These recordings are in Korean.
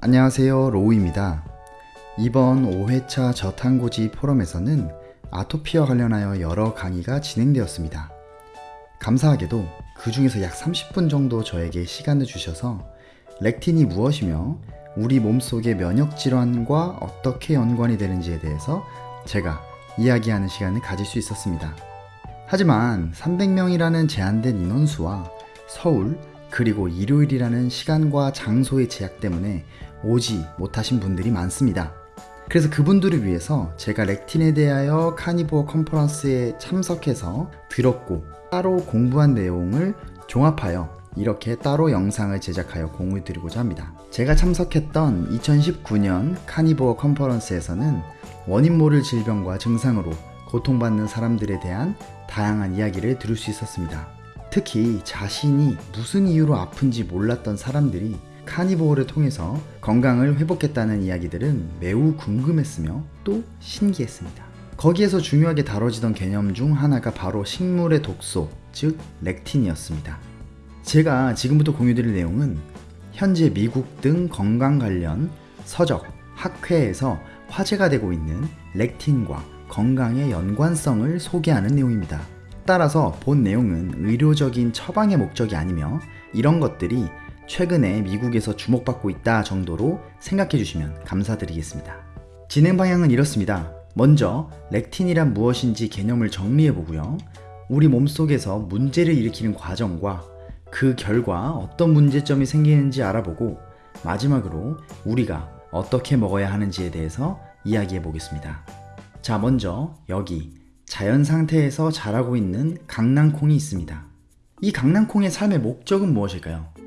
안녕하세요 로우입니다. 이번 5회차 저탄고지 포럼에서는 아토피와 관련하여 여러 강의가 진행되었습니다. 감사하게도 그 중에서 약 30분 정도 저에게 시간을 주셔서 렉틴이 무엇이며 우리 몸속의 면역질환과 어떻게 연관이 되는지에 대해서 제가 이야기하는 시간을 가질 수 있었습니다. 하지만 300명이라는 제한된 인원수와 서울 그리고 일요일이라는 시간과 장소의 제약 때문에 오지 못하신 분들이 많습니다. 그래서 그분들을 위해서 제가 렉틴에 대하여 카니보어 컨퍼런스에 참석해서 들었고 따로 공부한 내용을 종합하여 이렇게 따로 영상을 제작하여 공유 드리고자 합니다. 제가 참석했던 2019년 카니보어 컨퍼런스에서는 원인 모를 질병과 증상으로 고통받는 사람들에 대한 다양한 이야기를 들을 수 있었습니다. 특히 자신이 무슨 이유로 아픈지 몰랐던 사람들이 카니보어를 통해서 건강을 회복했다는 이야기들은 매우 궁금했으며 또 신기했습니다. 거기에서 중요하게 다뤄지던 개념 중 하나가 바로 식물의 독소, 즉 렉틴이었습니다. 제가 지금부터 공유드릴 내용은 현재 미국 등 건강 관련 서적, 학회에서 화제가 되고 있는 렉틴과 건강의 연관성을 소개하는 내용입니다. 따라서 본 내용은 의료적인 처방의 목적이 아니며 이런 것들이 최근에 미국에서 주목받고 있다 정도로 생각해 주시면 감사드리겠습니다. 진행 방향은 이렇습니다. 먼저 렉틴이란 무엇인지 개념을 정리해 보고요. 우리 몸속에서 문제를 일으키는 과정과 그 결과 어떤 문제점이 생기는지 알아보고 마지막으로 우리가 어떻게 먹어야 하는지에 대해서 이야기해 보겠습니다. 자, 먼저 여기 자연 상태에서 자라고 있는 강낭콩이 있습니다. 이 강낭콩의 삶의 목적은 무엇일까요?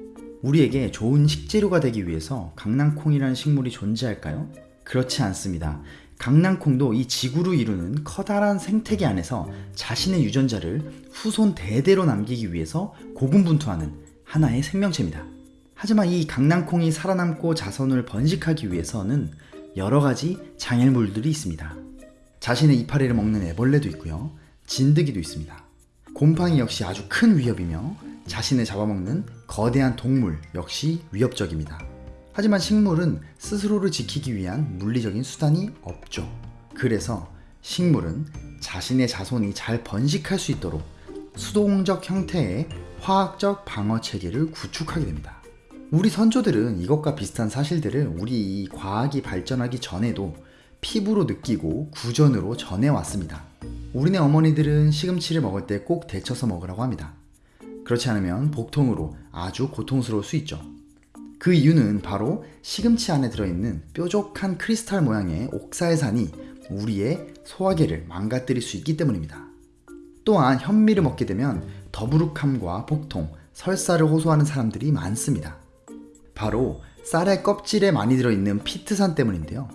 우리에게 좋은 식재료가 되기 위해서 강낭콩이라는 식물이 존재할까요? 그렇지 않습니다. 강낭콩도 이 지구를 이루는 커다란 생태계 안에서 자신의 유전자를 후손 대대로 남기기 위해서 고군분투하는 하나의 생명체입니다. 하지만 이 강낭콩이 살아남고 자손을 번식하기 위해서는 여러 가지 장애물들이 있습니다. 자신의 이파리를 먹는 애벌레도 있고요. 진드기도 있습니다. 곰팡이 역시 아주 큰 위협이며 자신을 잡아먹는 거대한 동물 역시 위협적입니다. 하지만 식물은 스스로를 지키기 위한 물리적인 수단이 없죠. 그래서 식물은 자신의 자손이 잘 번식할 수 있도록 수동적 형태의 화학적 방어 체계를 구축하게 됩니다. 우리 선조들은 이것과 비슷한 사실들을 우리 과학이 발전하기 전에도 피부로 느끼고 구전으로 전해왔습니다. 우리네 어머니들은 시금치를 먹을 때 꼭 데쳐서 먹으라고 합니다. 그렇지 않으면 복통으로 아주 고통스러울 수 있죠. 그 이유는 바로 시금치 안에 들어있는 뾰족한 크리스탈 모양의 옥사의산이 우리의 소화계를 망가뜨릴 수 있기 때문입니다. 또한 현미를 먹게 되면 더부룩함과 복통, 설사를 호소하는 사람들이 많습니다. 바로 쌀의 껍질에 많이 들어있는 피트산 때문인데요.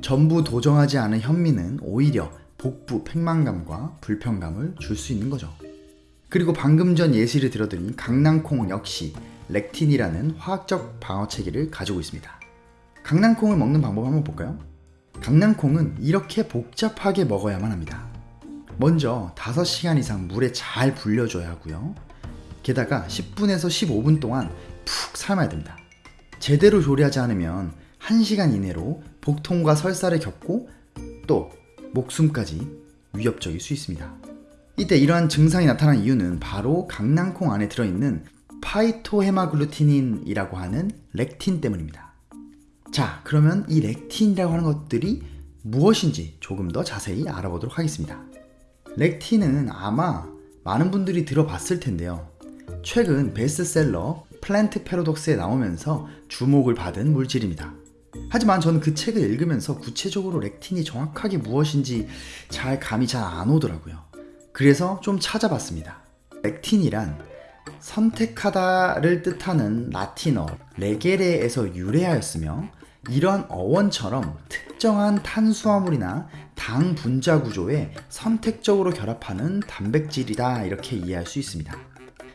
전부 도정하지 않은 현미는 오히려 복부 팽만감과 불편감을 줄 수 있는 거죠. 그리고 방금 전 예시를 들어드린 강낭콩 역시 렉틴이라는 화학적 방어 체계를 가지고 있습니다. 강낭콩을 먹는 방법 한번 볼까요? 강낭콩은 이렇게 복잡하게 먹어야만 합니다. 먼저 5시간 이상 물에 잘 불려줘야 하고요. 게다가 10분에서 15분 동안 푹 삶아야 됩니다. 제대로 조리하지 않으면 1시간 이내로 복통과 설사를 겪고 또 목숨까지 위협적일 수 있습니다. 이때 이러한 증상이 나타난 이유는 바로 강낭콩 안에 들어있는 phytohemagglutinin이라고 하는 렉틴 때문입니다. 자, 그러면 이 렉틴이라고 하는 것들이 무엇인지 조금 더 자세히 알아보도록 하겠습니다. 렉틴은 아마 많은 분들이 들어봤을 텐데요. 최근 베스트셀러 Plant Paradox에 나오면서 주목을 받은 물질입니다. 하지만 저는 그 책을 읽으면서 구체적으로 렉틴이 정확하게 무엇인지 잘 감이 잘 안 오더라고요. 그래서 좀 찾아봤습니다. 렉틴이란 선택하다를 뜻하는 라틴어 레게레에서 유래하였으며 이런 어원처럼 특정한 탄수화물이나 당 분자 구조에 선택적으로 결합하는 단백질이다 이렇게 이해할 수 있습니다.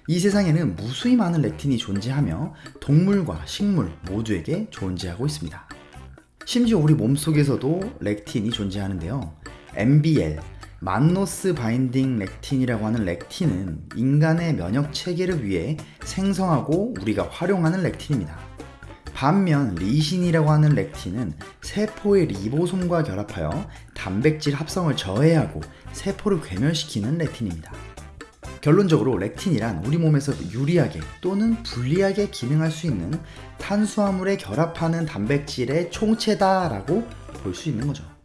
이 세상에는 무수히 많은 렉틴이 존재하며 동물과 식물 모두에게 존재하고 있습니다. 심지어 우리 몸속에서도 렉틴이 존재하는데요. MBL, mannose binding lectin이라고 하는 렉틴은 인간의 면역 체계를 위해 생성하고 우리가 활용하는 렉틴입니다. 반면 리신이라고 하는 렉틴은 세포의 리보솜과 결합하여 단백질 합성을 저해하고 세포를 괴멸시키는 렉틴입니다. 결론적으로 렉틴이란 우리 몸에서 유리하게 또는 불리하게 기능할 수 있는 탄수화물에 결합하는 단백질의 총체다라고 볼 수 있는 거죠.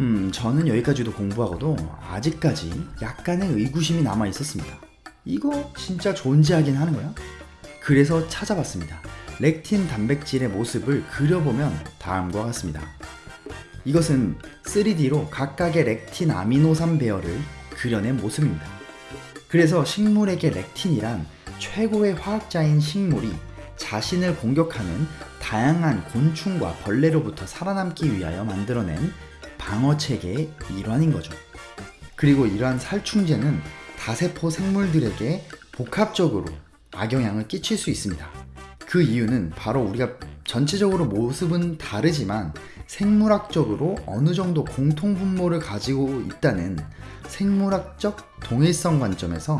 음, 저는 여기까지도 공부하고도 아직까지 약간의 의구심이 남아 있었습니다. 이거 진짜 존재하긴 하는 거야? 그래서 찾아봤습니다. 렉틴 단백질의 모습을 그려보면 다음과 같습니다. 이것은 3D로 각각의 렉틴 아미노산 배열을 그려낸 모습입니다. 그래서 식물에게 렉틴이란 최고의 화학자인 식물이 자신을 공격하는 다양한 곤충과 벌레로부터 살아남기 위하여 만들어낸 방어 체계의 일환인 거죠. 그리고 이러한 살충제는 다세포 생물들에게 복합적으로 악영향을 끼칠 수 있습니다. 그 이유는 바로 우리가 전체적으로 모습은 다르지만 생물학적으로 어느 정도 공통 분모를 가지고 있다는 생물학적 동일성 관점에서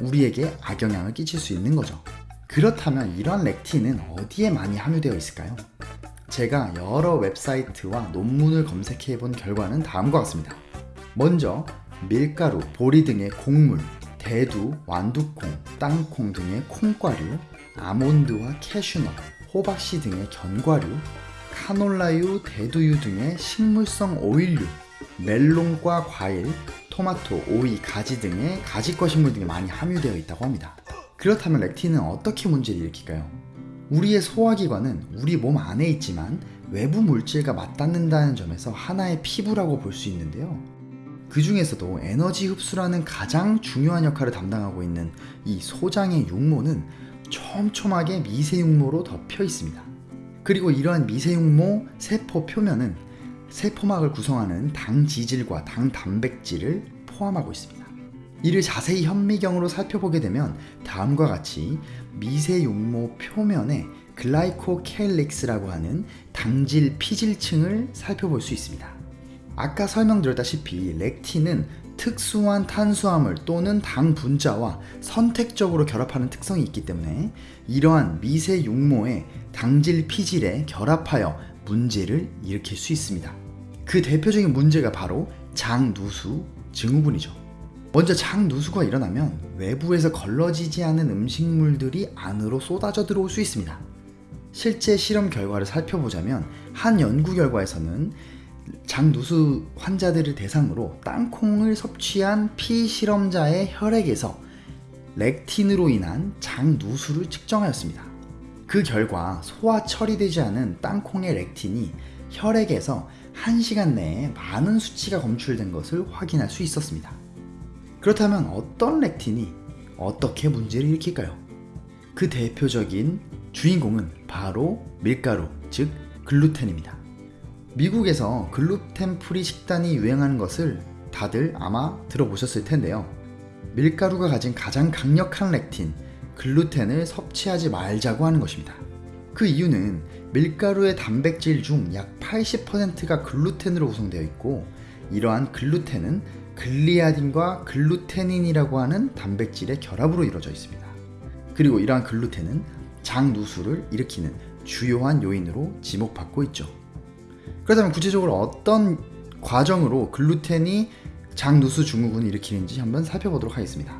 우리에게 악영향을 끼칠 수 있는 거죠. 그렇다면 이러한 렉틴은 어디에 많이 함유되어 있을까요? 제가 여러 웹사이트와 논문을 검색해 본 결과는 다음과 같습니다. 먼저 밀가루, 보리 등의 곡물, 대두, 완두콩, 땅콩 등의 콩과류, 아몬드와 캐슈넛, 호박씨 등의 견과류, 카놀라유, 대두유 등의 식물성 오일류, 멜론과 과일, 토마토, 오이, 가지 등의 가지과 식물 등에 많이 함유되어 있다고 합니다. 그렇다면 렉틴은 어떻게 문제를 일으킬까요? 우리의 소화기관은 우리 몸 안에 있지만 외부 물질과 맞닿는다는 점에서 하나의 피부라고 볼 수 있는데요. 그 중에서도 에너지 흡수라는 가장 중요한 역할을 담당하고 있는 이 소장의 육모는 촘촘하게 미세육모로 덮여 있습니다. 그리고 이러한 미세육모 세포 표면은 세포막을 구성하는 당 지질과 당 단백질을 포함하고 있습니다. 이를 자세히 현미경으로 살펴보게 되면 다음과 같이 미세육모 표면에 글라이코케일릭스라고 하는 당질 피질층을 살펴볼 수 있습니다. 아까 설명드렸다시피 렉틴은 특수한 탄수화물 또는 당 분자와 선택적으로 결합하는 특성이 있기 때문에 이러한 미세 육모의 당질 피질에 결합하여 문제를 일으킬 수 있습니다. 그 대표적인 문제가 바로 장누수 증후군이죠. 먼저 장 누수가 일어나면 외부에서 걸러지지 않은 음식물들이 안으로 쏟아져 들어올 수 있습니다. 실제 실험 결과를 살펴보자면 한 연구 결과에서는 장 누수 환자들을 대상으로 땅콩을 섭취한 피실험자의 혈액에서 렉틴으로 인한 장 누수를 측정하였습니다. 그 결과 소화 처리되지 않은 땅콩의 렉틴이 혈액에서 1시간 내에 많은 수치가 검출된 것을 확인할 수 있었습니다. 그렇다면 어떤 렉틴이 어떻게 문제를 일으킬까요? 그 대표적인 주인공은 바로 밀가루, 즉 글루텐입니다. 미국에서 gluten free 식단이 유행하는 것을 다들 아마 들어보셨을 텐데요. 밀가루가 가진 가장 강력한 렉틴, 글루텐을 섭취하지 말자고 하는 것입니다. 그 이유는 밀가루의 단백질 중 약 80%가 글루텐으로 구성되어 있고 이러한 글루텐은 글리아딘과 글루테닌이라고 하는 단백질의 결합으로 이루어져 있습니다. 그리고 이러한 글루텐은 장누수를 일으키는 주요한 요인으로 지목받고 있죠. 그렇다면 구체적으로 어떤 과정으로 글루텐이 장누수 증후군을 일으키는지 한번 살펴보도록 하겠습니다.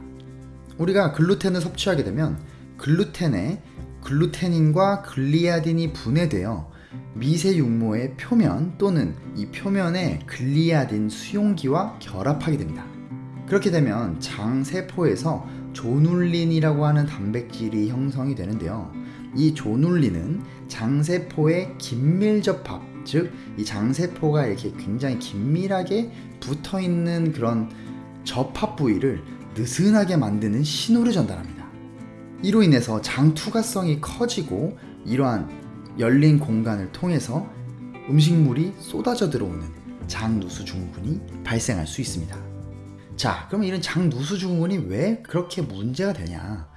우리가 글루텐을 섭취하게 되면 글루텐에 글루테닌과 글리아딘이 분해되어 미세 육모의 표면 또는 이 표면의 글리아딘 수용기와 결합하게 됩니다. 그렇게 되면 장 세포에서 zonulin이라고 하는 단백질이 형성이 되는데요. 이 조눌린은 장세포의 긴밀 접합, 즉 이 장세포가 이렇게 굉장히 긴밀하게 붙어 있는 그런 접합 부위를 느슨하게 만드는 신호를 전달합니다. 이로 인해서 장 투과성이 커지고 이러한 열린 공간을 통해서 음식물이 쏟아져 들어오는 장누수 증후군이 발생할 수 있습니다. 자, 그럼 이런 장누수 증후군이 왜 그렇게 문제가 되냐?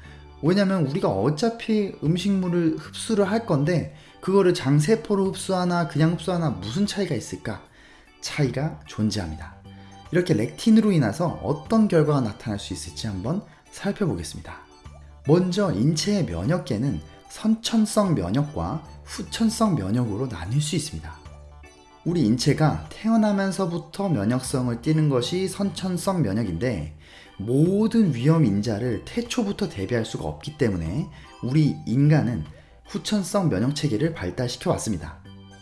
왜냐면 우리가 어차피 음식물을 흡수를 할 건데 그거를 장세포로 흡수하나 그냥 흡수하나 무슨 차이가 있을까? 차이가 존재합니다. 이렇게 렉틴으로 인해서 어떤 결과가 나타날 수 있을지 한번 살펴보겠습니다. 먼저 인체의 면역계는 선천성 면역과 후천성 면역으로 나뉠 수 있습니다. 우리 인체가 태어나면서부터 면역성을 띠는 것이 선천성 면역인데 모든 위험 인자를 태초부터 대비할 수가 없기 때문에 우리 인간은 후천성 면역 체계를 발달시켜 왔습니다.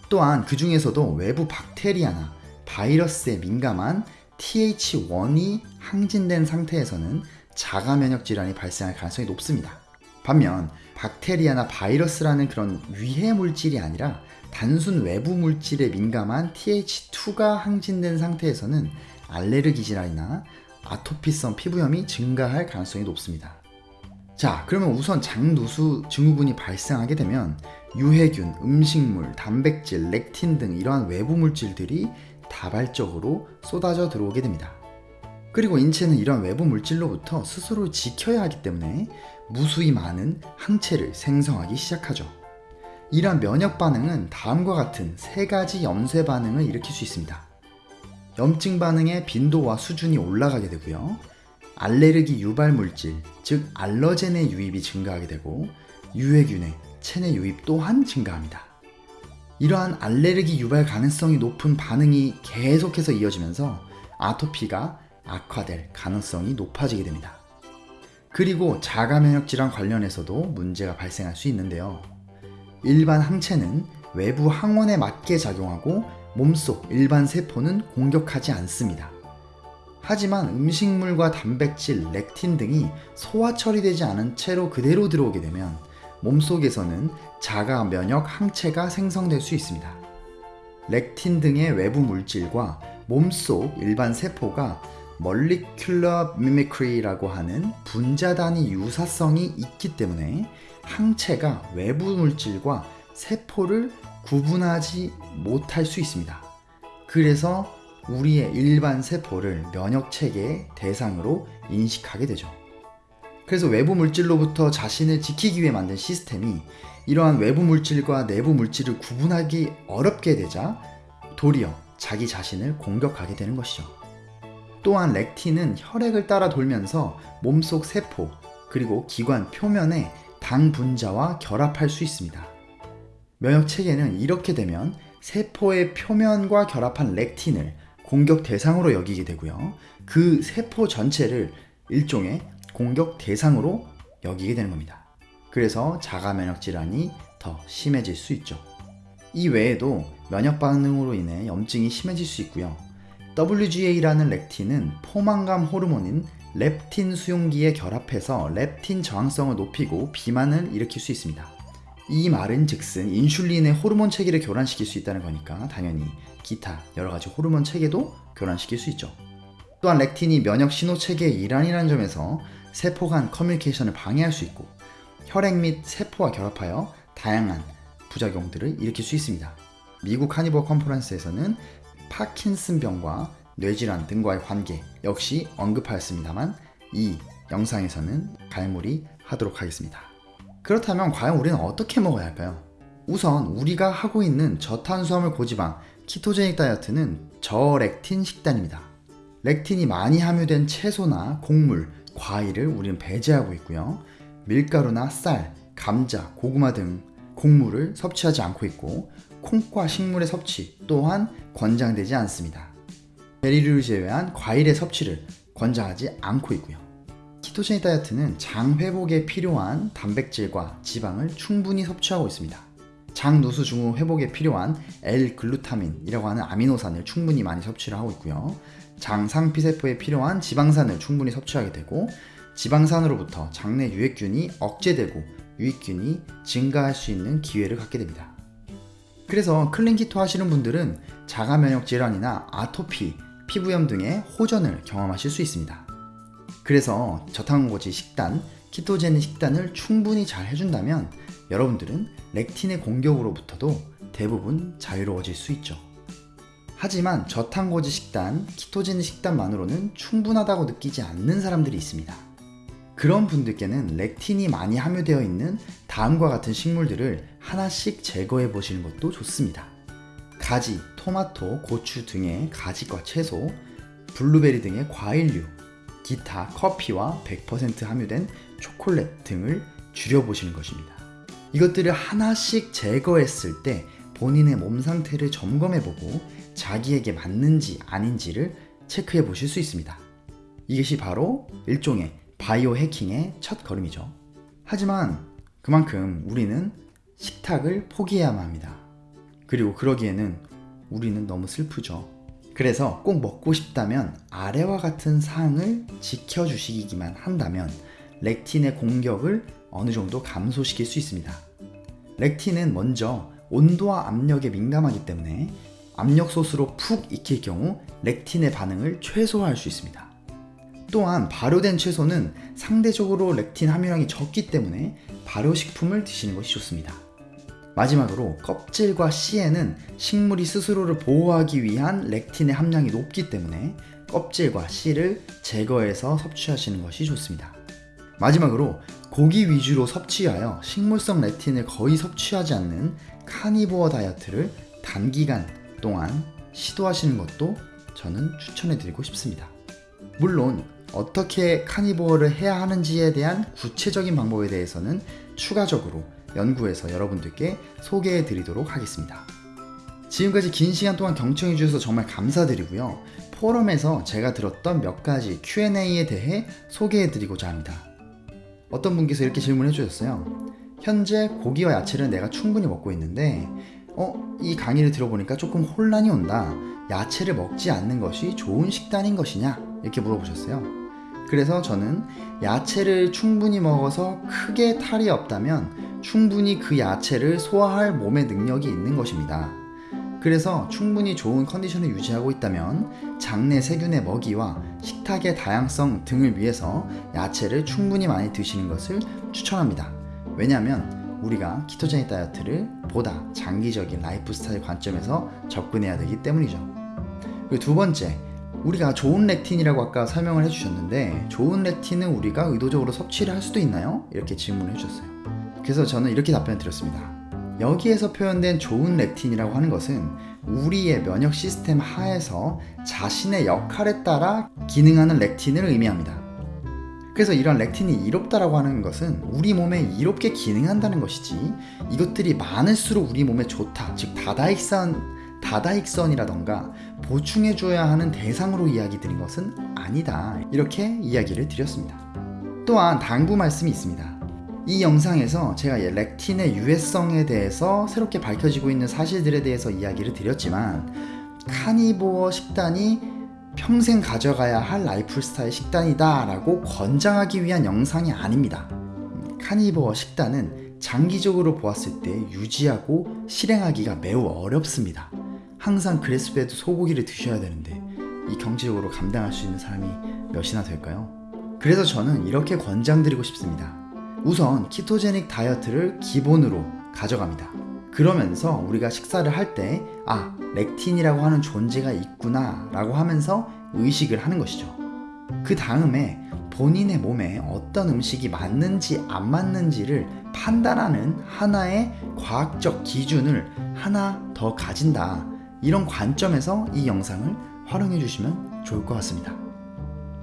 또한 그 중에서도 외부 박테리아나 바이러스에 민감한 TH1이 항진된 상태에서는 자가 면역 질환이 발생할 가능성이 높습니다. 반면 박테리아나 바이러스라는 그런 위해 물질이 아니라 단순 외부 물질에 민감한 TH2가 항진된 상태에서는 알레르기 질환이나 아토피성 피부염이 증가할 가능성이 높습니다. 자, 그러면 우선 장누수 증후군이 발생하게 되면 유해균, 음식물, 단백질, 렉틴 등 이러한 외부 물질들이 다발적으로 쏟아져 들어오게 됩니다. 그리고 인체는 이런 외부 물질로부터 스스로 지켜야 하기 때문에 무수히 많은 항체를 생성하기 시작하죠. 이러한 면역 반응은 다음과 같은 세 가지 염쇄 반응을 일으킬 수 있습니다. 염증 반응의 빈도와 수준이 올라가게 되고요. 알레르기 유발 물질, 즉 알러젠의 유입이 증가하게 되고 유해균의 체내 유입 또한 증가합니다. 이러한 알레르기 유발 가능성이 높은 반응이 계속해서 이어지면서 아토피가 악화될 가능성이 높아지게 됩니다. 그리고 자가 면역 질환 관련해서도 문제가 발생할 수 있는데요. 일반 항체는 외부 항원에 맞게 작용하고 몸속 일반 세포는 공격하지 않습니다. 하지만 음식물과 단백질, 렉틴 등이 소화 처리되지 않은 채로 그대로 들어오게 되면 몸속에서는 자가 면역 항체가 생성될 수 있습니다. 렉틴 등의 외부 물질과 몸속 일반 세포가 멀리큘러 미미크리라고 하는 분자 단위 유사성이 있기 때문에 항체가 외부 물질과 세포를 구분하지 못할 수 있습니다. 그래서 우리의 일반 세포를 면역 체계의 대상으로 인식하게 되죠. 그래서 외부 물질로부터 자신을 지키기 위해 만든 시스템이 이러한 외부 물질과 내부 물질을 구분하기 어렵게 되자 도리어 자기 자신을 공격하게 되는 것이죠. 또한 렉틴은 혈액을 따라 돌면서 몸속 세포 그리고 기관 표면에 당 분자와 결합할 수 있습니다. 면역 체계는 이렇게 되면 세포의 표면과 결합한 렉틴을 공격 대상으로 여기게 되고요. 그 세포 전체를 일종의 공격 대상으로 여기게 되는 겁니다. 그래서 자가 면역 질환이 더 심해질 수 있죠. 이 외에도 면역 반응으로 인해 염증이 심해질 수 있고요. WGA라는 렉틴은 포만감 호르몬인 렙틴 수용기에 결합해서 렙틴 저항성을 높이고 비만을 일으킬 수 있습니다. 이 말은 즉슨 인슐린의 호르몬 체계를 교란시킬 수 있다는 거니까 당연히 기타 여러 가지 호르몬 체계도 교란시킬 수 있죠. 또한 렉틴이 면역 신호 체계의 일환이라는 점에서 세포 간 커뮤니케이션을 방해할 수 있고 혈액 및 세포와 결합하여 다양한 부작용들을 일으킬 수 있습니다. 미국 carnivore conference에서는 파킨슨병과 뇌질환 등과의 관계 역시 언급하였습니다만 이 영상에서는 갈무리 하도록 하겠습니다. 그렇다면 과연 우리는 어떻게 먹어야 할까요? 우선 우리가 하고 있는 저탄수화물 고지방 키토제닉 다이어트는 저렉틴 식단입니다. 렉틴이 많이 함유된 채소나 곡물, 과일을 우리는 배제하고 있고요. 밀가루나 쌀, 감자, 고구마 등 곡물을 섭취하지 않고 있고 콩과 식물의 섭취 또한 권장되지 않습니다. 베리를 제외한 과일의 섭취를 권장하지 않고 있고요. 키토제닉 다이어트는 장 회복에 필요한 단백질과 지방을 충분히 섭취하고 있습니다. 장 누수 증후 회복에 필요한 L-글루타민이라고 하는 아미노산을 충분히 많이 섭취를 하고 있고요. 장 상피세포에 필요한 지방산을 충분히 섭취하게 되고 지방산으로부터 장내 유익균이 억제되고 유익균이 증가할 수 있는 기회를 갖게 됩니다. 그래서 clean keto 하시는 분들은 자가 면역 질환이나 아토피, 피부염 등의 호전을 경험하실 수 있습니다. 그래서 저탄고지 식단, ketogenic 식단을 충분히 잘 해준다면 여러분들은 렉틴의 공격으로부터도 대부분 자유로워질 수 있죠. 하지만 저탄고지 식단, ketogenic 식단만으로는 충분하다고 느끼지 않는 사람들이 있습니다. 그런 분들께는 렉틴이 많이 함유되어 있는 다음과 같은 식물들을 하나씩 제거해 보시는 것도 좋습니다. 가지, 토마토, 고추 등의 가지과 채소, 블루베리 등의 과일류, 기타 커피와 100% 함유된 초콜릿 등을 줄여보시는 것입니다. 이것들을 하나씩 제거했을 때 본인의 몸 상태를 점검해보고 자기에게 맞는지 아닌지를 체크해 보실 수 있습니다. 이것이 바로 일종의 바이오 해킹의 첫 걸음이죠. 하지만 그만큼 우리는 식탁을 포기해야만 합니다. 그리고 그러기에는 우리는 너무 슬프죠. 그래서 꼭 먹고 싶다면 아래와 같은 사항을 지켜주시기만 한다면 렉틴의 공격을 어느 정도 감소시킬 수 있습니다. 렉틴은 먼저 온도와 압력에 민감하기 때문에 압력솥으로 푹 익힐 경우 렉틴의 반응을 최소화할 수 있습니다. 또한 발효된 채소는 상대적으로 렉틴 함유량이 적기 때문에 발효식품을 드시는 것이 좋습니다. 마지막으로 껍질과 씨에는 식물이 스스로를 보호하기 위한 렉틴의 함량이 높기 때문에 껍질과 씨를 제거해서 섭취하시는 것이 좋습니다. 마지막으로 고기 위주로 섭취하여 식물성 렉틴을 거의 섭취하지 않는 카니보어 다이어트를 단기간 동안 시도하시는 것도 저는 추천해 드리고 싶습니다. 물론 어떻게 카니보어를 해야 하는지에 대한 구체적인 방법에 대해서는 추가적으로 연구해서 여러분들께 소개해 드리도록 하겠습니다. 지금까지 긴 시간 동안 경청해 주셔서 정말 감사드리고요. 포럼에서 제가 들었던 몇 가지 Q&A에 대해 소개해 드리고자 합니다. 어떤 분께서 이렇게 질문해 주셨어요. 현재 고기와 야채를 내가 충분히 먹고 있는데, 어, 이 강의를 들어보니까 조금 혼란이 온다. 야채를 먹지 않는 것이 좋은 식단인 것이냐? 이렇게 물어보셨어요. 그래서 저는 야채를 충분히 먹어서 크게 탈이 없다면 충분히 그 야채를 소화할 몸의 능력이 있는 것입니다. 그래서 충분히 좋은 컨디션을 유지하고 있다면 장내 세균의 먹이와 식탁의 다양성 등을 위해서 야채를 충분히 많이 드시는 것을 추천합니다. 왜냐하면 우리가 ketogenic 다이어트를 보다 장기적인 라이프 스타일 관점에서 접근해야 되기 때문이죠. 두 번째, 우리가 좋은 렉틴이라고 아까 설명을 해주셨는데 좋은 렉틴은 우리가 의도적으로 섭취를 할 수도 있나요? 이렇게 질문을 해주셨어요. 그래서 저는 이렇게 답변을 드렸습니다. 여기에서 표현된 좋은 렉틴이라고 하는 것은 우리의 면역 시스템 하에서 자신의 역할에 따라 기능하는 렉틴을 의미합니다. 그래서 이런 렉틴이 이롭다라고 하는 것은 우리 몸에 이롭게 기능한다는 것이지 이것들이 많을수록 우리 몸에 좋다, 즉 다다익산 다다익선이라던가 보충해줘야 하는 대상으로 이야기 드린 것은 아니다. 이렇게 이야기를 드렸습니다. 또한 당부 말씀이 있습니다. 이 영상에서 제가 렉틴의 유해성에 대해서 새롭게 밝혀지고 있는 사실들에 대해서 이야기를 드렸지만 carnivore 식단이 평생 가져가야 할 라이프 스타일 식단이다 라고 권장하기 위한 영상이 아닙니다. carnivore 식단은 장기적으로 보았을 때 유지하고 실행하기가 매우 어렵습니다. 항상 grass-fed 소고기를 드셔야 되는데 이 경제적으로 감당할 수 있는 사람이 몇이나 될까요? 그래서 저는 이렇게 권장드리고 싶습니다. 우선 ketogenic 다이어트를 기본으로 가져갑니다. 그러면서 우리가 식사를 할 때, 아, 렉틴이라고 하는 존재가 있구나 라고 하면서 의식을 하는 것이죠. 그 다음에 본인의 몸에 어떤 음식이 맞는지 안 맞는지를 판단하는 하나의 과학적 기준을 하나 더 가진다. 이런 관점에서 이 영상을 활용해 주시면 좋을 것 같습니다.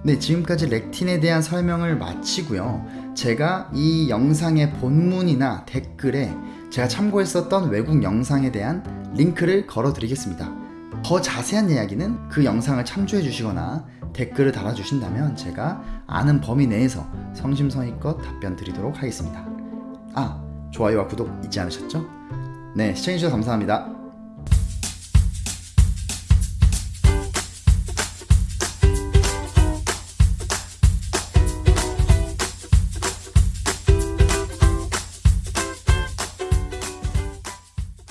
네, 지금까지 렉틴에 대한 설명을 마치고요. 제가 이 영상의 본문이나 댓글에 제가 참고했었던 외국 영상에 대한 링크를 걸어 드리겠습니다. 더 자세한 이야기는 그 영상을 참조해 주시거나 댓글을 달아 주신다면 제가 아는 범위 내에서 성심성의껏 답변 드리도록 하겠습니다. 아, 좋아요와 구독 잊지 않으셨죠? 네, 시청해주셔서 감사합니다.